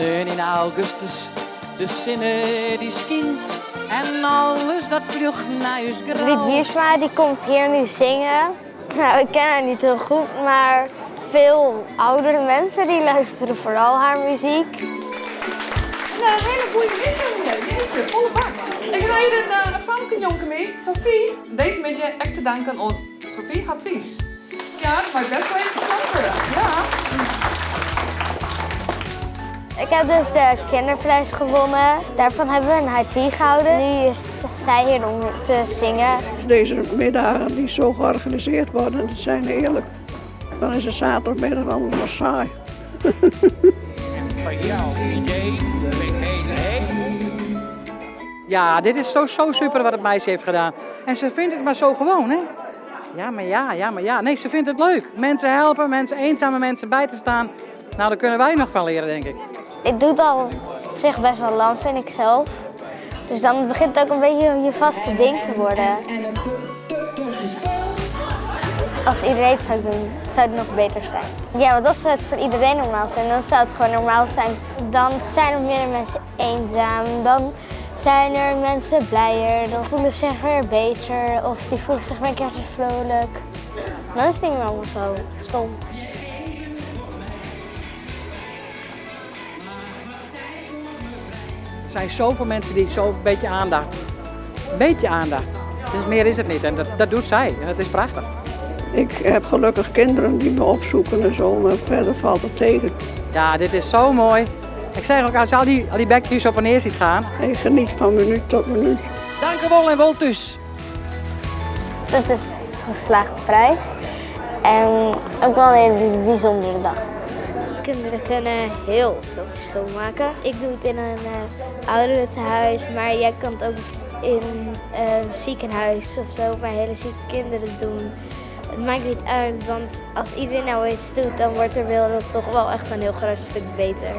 In augustus, de zinnen die skint en alles dat vlucht naar huis grauw. Wiersma die komt hier nu zingen. Nou, ik ken haar niet heel goed, maar veel oudere mensen die luisteren vooral haar muziek. En een hele goede middag, jeetje, volle bak. Ik ga hier een, uh, een mee, Sophie. Deze middag echt te danken aan Sophie Hapries. Ja, maar best wel even. Ja. Ik heb dus de kinderprijs gewonnen. Daarvan hebben we een HT gehouden. Nu is zij hier om te zingen. Deze middagen die zo georganiseerd worden, dat zijn eerlijk. Dan is het zaterdagmiddag allemaal maar saai. Ja, dit is zo, zo super wat het meisje heeft gedaan. En ze vindt het maar zo gewoon, hè? Ja, maar ja, ja, maar ja. Nee, ze vindt het leuk. Mensen helpen, mensen, eenzame mensen bij te staan. Nou, daar kunnen wij nog van leren, denk ik. Ik doe het al op zich best wel lang, vind ik zelf. Dus dan begint het ook een beetje je vaste ding te worden. Als iedereen het zou doen, zou het nog beter zijn. Ja, want als het voor iedereen normaal zijn, dan zou het gewoon normaal zijn. Dan zijn er minder mensen eenzaam, dan zijn er mensen blijer, dan voelen ze zich weer beter of die voelen zich weer een keertje vrolijk. Dan is het niet meer allemaal zo stom. Er zijn zoveel mensen die zo een beetje aandacht. Een beetje aandacht. Dus meer is het niet. En dat, dat doet zij. En dat is prachtig. Ik heb gelukkig kinderen die me opzoeken en zo, maar verder valt het tegen. Ja, dit is zo mooi. Ik zeg ook, als je al die, al die bekjes op en neer ziet gaan. Ik geniet van minuut tot minuut. Dank u wel en Woltus. Het is een geslaagde prijs en ook wel een hele bijzondere dag. Kinderen kunnen heel veel verschil maken. Ik doe het in een uh, ouderentehuis, maar jij kan het ook in een ziekenhuis of zo bij hele zieke kinderen doen. Het maakt niet uit, want als iedereen nou iets doet, dan wordt de wereld toch wel echt een heel groot stuk beter.